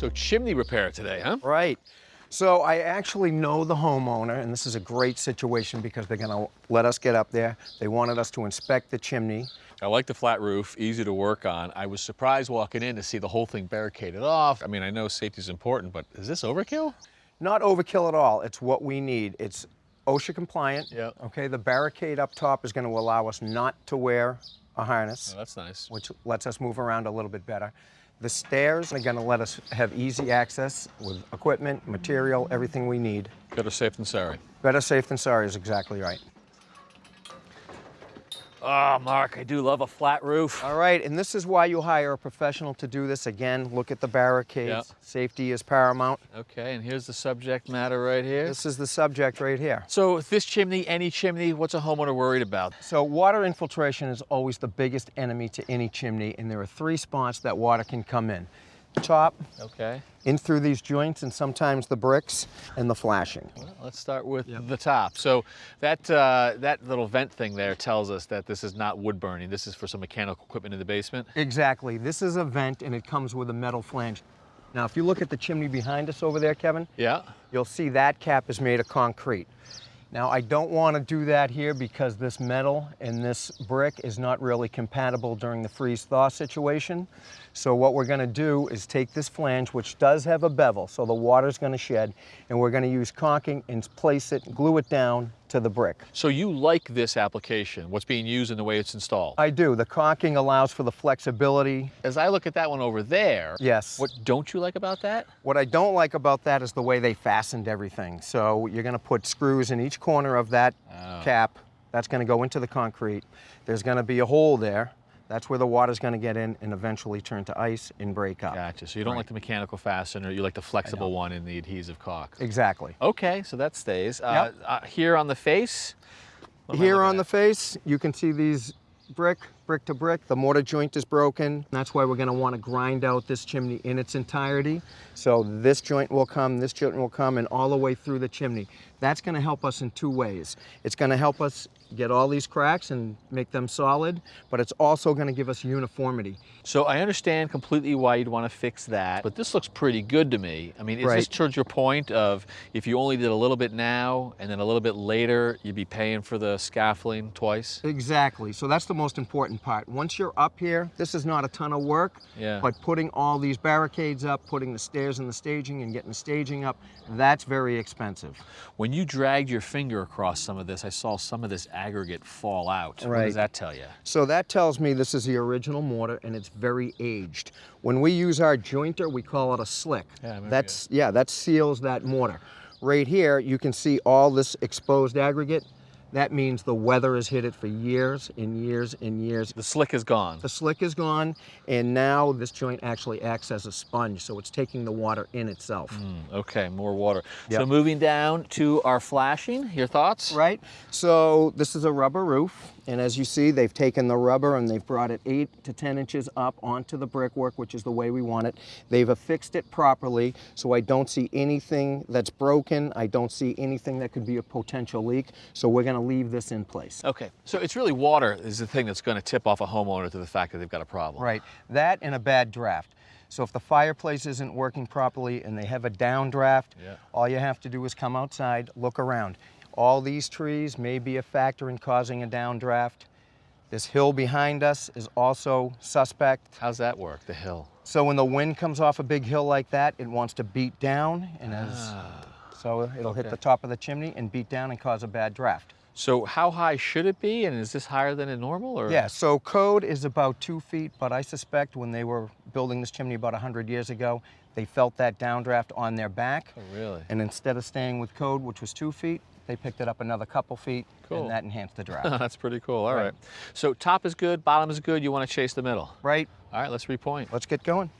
So chimney repair today, huh? Right. So I actually know the homeowner, and this is a great situation because they're gonna let us get up there. They wanted us to inspect the chimney. I like the flat roof, easy to work on. I was surprised walking in to see the whole thing barricaded off. I mean, I know safety is important, but is this overkill? Not overkill at all. It's what we need. It's OSHA compliant. Yep. Okay, the barricade up top is gonna allow us not to wear a harness, Oh, that's nice. which lets us move around a little bit better. The stairs are gonna let us have easy access with equipment, material, everything we need. Better safe than sorry. Better safe than sorry is exactly right. Oh, Mark, I do love a flat roof. All right, and this is why you hire a professional to do this. Again, look at the barricades. Yep. Safety is paramount. Okay, and here's the subject matter right here. This is the subject right here. So this chimney, any chimney, what's a homeowner worried about? So water infiltration is always the biggest enemy to any chimney, and there are three spots that water can come in. Top, Okay, in through these joints, and sometimes the bricks and the flashing. well, let's start with the top. So that, uh, that little vent thing there tells us that this is not wood burning. This is for some mechanical equipment in the basement. Exactly. This is a vent, and it comes with a metal flange. Now, if you look at the chimney behind us over there, Kevin, Yeah. you'll see that cap is made of concrete. Now, I don't want to do that here because this metal and this brick is not really compatible during the freeze-thaw situation. So what we're going to do is take this flange, which does have a bevel, so the water's going to shed, and we're going to use caulking and place it, glue it down to the brick. So you like this application, what's being used and the way it's installed? I do. The caulking allows for the flexibility. As I look at that one over there, Yes. what don't you like about that? What I don't like about that is the way they fastened everything. So you're going to put screws in each corner of that Oh. cap. That's going to go into the concrete. There's going to be a hole there. That's where the water's going to get in and eventually turn to ice and break up. Gotcha. So you don't like the mechanical fastener, you like the flexible one in the adhesive caulk. Exactly. Okay, so that stays. Uh, uh, here on the face. what am I Here looking on the face, you can see these brick, brick to brick. The mortar joint is broken. That's why we're going to want to grind out this chimney in its entirety. So this joint will come, this joint will come, and all the way through the chimney. That's going to help us in two ways. It's going to help us get all these cracks and make them solid, but it's also going to give us uniformity. So I understand completely why you'd want to fix that, but this looks pretty good to me. I mean, is this towards your point of if you only did a little bit now and then a little bit later, you'd be paying for the scaffolding twice? Exactly. So that's the most important part. Once you're up here, this is not a ton of work, Yeah. but putting all these barricades up, putting the stairs and the staging and getting the staging up, that's very expensive. When you dragged your finger across some of this, I saw some of this aggregate fall out. What Right. does that tell you? So that tells me this is the original mortar and it's very aged. When we use our jointer, we call it a slick. Yeah, That's yeah, that seals that mortar. Right here, you can see all this exposed aggregate. That means the weather has hit it for years and years and years. The slick is gone. The slick is gone, and now this joint actually acts as a sponge, so it's taking the water in itself. Mm, okay, more water. So moving down to our flashing, your thoughts? Right? So this is a rubber roof, and as you see, they've taken the rubber and they've brought it eight to 10 inches up onto the brickwork, which is the way we want it. They've affixed it properly, so I don't see anything that's broken. I don't see anything that could be a potential leak, so we're gonna leave this in place. Okay, so it's really water is the thing that's going to tip off a homeowner to the fact that they've got a problem. Right, that and a bad draft. So if the fireplace isn't working properly and they have a downdraft, Yeah. all you have to do is come outside, look around. All these trees may be a factor in causing a downdraft. This hill behind us is also suspect. How's that work, the hill? So when the wind comes off a big hill like that, it wants to beat down and as ah. so it'll hit the top of the chimney and beat down and cause a bad draft. So how high should it be, and is this higher than a normal? Or? Yeah, so code is about two feet, but I suspect when they were building this chimney about 100 years ago, they felt that downdraft on their back. Oh, really? And instead of staying with code, which was two feet, they picked it up another couple feet, Cool. and that enhanced the draft. That's pretty cool. All right. Right. So top is good, bottom is good. You want to chase the middle. right? All right, let's repoint. Let's get going.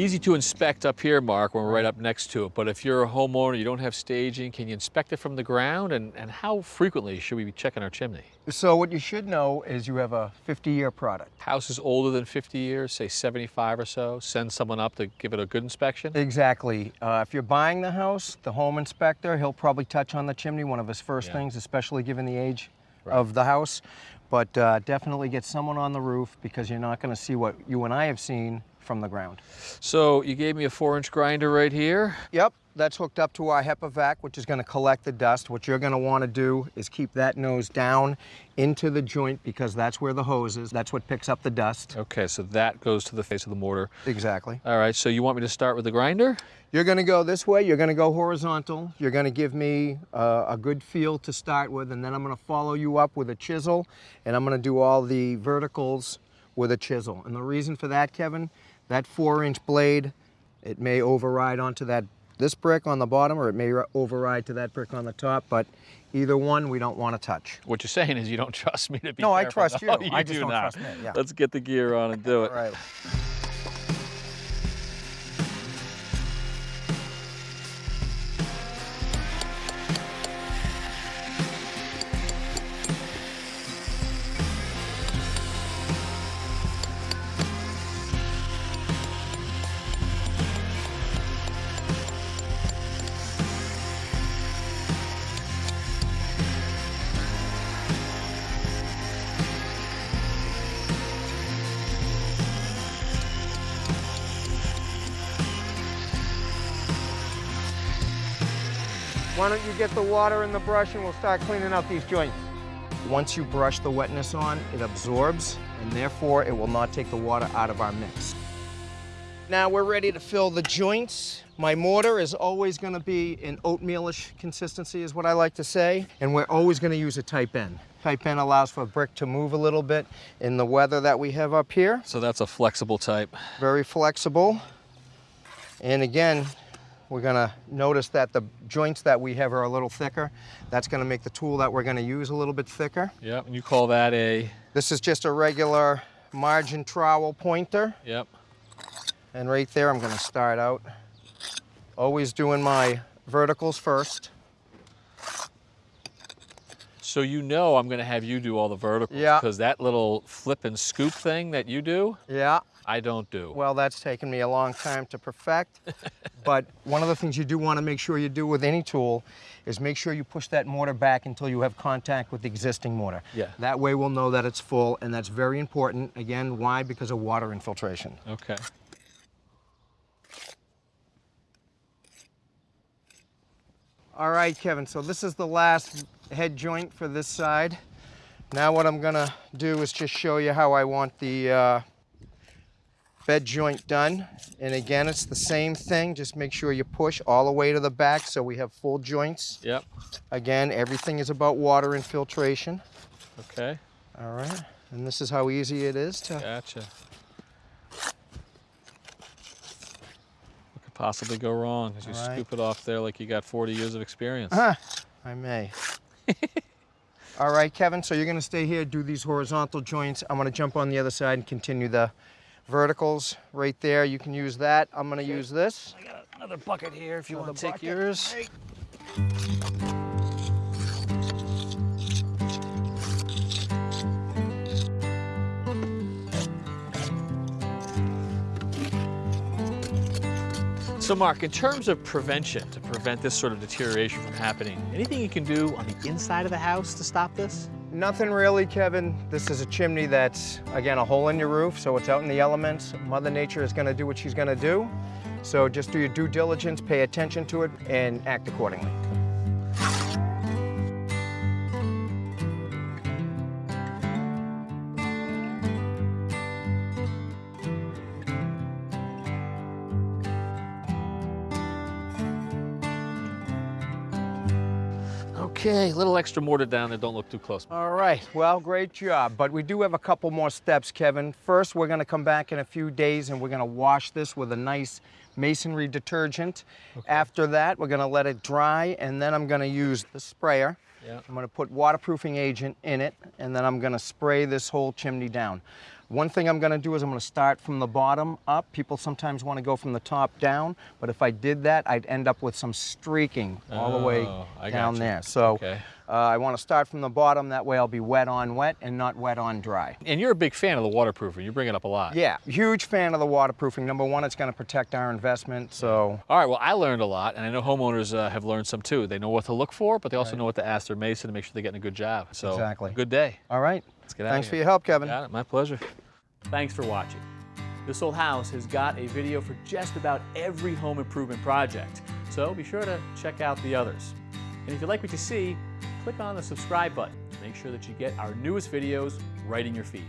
Easy to inspect up here, Mark, when we're right up next to it. But if you're a homeowner, you don't have staging, can you inspect it from the ground? And, and how frequently should we be checking our chimney? So what you should know is you have a 50-year product. House is older than 50 years, say 75 or so. Send someone up to give it a good inspection. Exactly. Uh, if you're buying the house, the home inspector, he'll probably touch on the chimney, one of his first Yeah. things, especially given the age of the house, but uh, definitely get someone on the roof because you're not going to see what you and I have seen from the ground. So you gave me a four inch grinder right here. Yep, that's hooked up to our HEPA vac, which is going to collect the dust. What you're going to want to do is keep that nose down into the joint because that's where the hose is. That's what picks up the dust. Okay, so that goes to the face of the mortar. Exactly. All right, so you want me to start with the grinder? You're going to go this way. You're going to go horizontal. You're going to give me uh, a good feel to start with, and then I'm going to follow you up with a chisel, and I'm going to do all the verticals with a chisel. And the reason for that, Kevin, that four-inch blade, it may override onto that this brick on the bottom, or it may override to that brick on the top. But either one, we don't want to touch. What you're saying is you don't trust me to be No, I trust you. You I just do don't not. trust me, yeah. Let's get the gear on and do it. All right. Why don't you get the water and the brush and we'll start cleaning out these joints. Once you brush the wetness on, it absorbs and therefore it will not take the water out of our mix. Now we're ready to fill the joints. My mortar is always going to be an oatmealish consistency is what I like to say. And we're always going to use a type N. Type N allows for brick to move a little bit in the weather that we have up here. So that's a flexible type. Very flexible. And again, we're gonna notice that the joints that we have are a little thicker. That's gonna make the tool that we're gonna use a little bit thicker. Yep, and you call that a, This is just a regular margin trowel pointer. yep. And right there, I'm gonna start out. Always doing my verticals first. So you know I'm gonna have you do all the verticals. Yeah. Because that little flip and scoop thing that you do, Yeah, I don't do. well, that's taken me a long time to perfect. but one of the things you do wanna make sure you do with any tool is make sure you push that mortar back until you have contact with the existing mortar. Yeah. That way we'll know that it's full, and that's very important. Again, why? Because of water infiltration. Okay. All right, Kevin, so this is the last head joint for this side. Now what I'm gonna do is just show you how I want the uh, bed joint done. And again, it's the same thing, just make sure you push all the way to the back so we have full joints. Yep. Again, everything is about water infiltration. Okay. All right, and this is how easy it is to Gotcha. What could possibly go wrong as you right. scoop it off there like you got 40 years of experience? Ah, I may. All right, Kevin, so you're gonna stay here, do these horizontal joints. I'm gonna jump on the other side and continue the verticals right there. You can use that. I'm gonna use this. I got another bucket here if you Another want to take bucket. yours. So Mark, in terms of prevention, to prevent this sort of deterioration from happening, anything you can do on the inside of the house to stop this? Nothing really, Kevin. This is a chimney that's, again, a hole in your roof, so it's out in the elements. Mother Nature is gonna do what she's gonna do. So just do your due diligence, pay attention to it, and act accordingly. Okay, a little extra mortar down there, don't look too close. All right, well, great job. But we do have a couple more steps, Kevin. First, we're gonna come back in a few days and we're gonna wash this with a nice masonry detergent. After that, we're gonna let it dry and then I'm gonna use the sprayer. Yeah. I'm gonna put waterproofing agent in it and then I'm gonna spray this whole chimney down. One thing I'm gonna do is I'm gonna start from the bottom up. People sometimes wanna go from the top down, but if I did that, I'd end up with some streaking all the way Oh, down there. So Okay. Uh, I want to start from the bottom, that way I'll be wet on wet and not wet on dry. And you're a big fan of the waterproofing. You bring it up a lot. Yeah, huge fan of the waterproofing. Number one, it's going to protect our investment, so All right, well, I learned a lot, and I know homeowners uh, have learned some too. They know what to look for, but they also know what to ask their mason to make sure they're getting a good job. So, Exactly. good day. all right. Let's get out Thanks for your help, Kevin. Got it. My pleasure. Thanks for watching. This Old House has got a video for just about every home improvement project, so be sure to check out the others. And if you like what you see, click on the subscribe button to make sure that you get our newest videos right in your feed.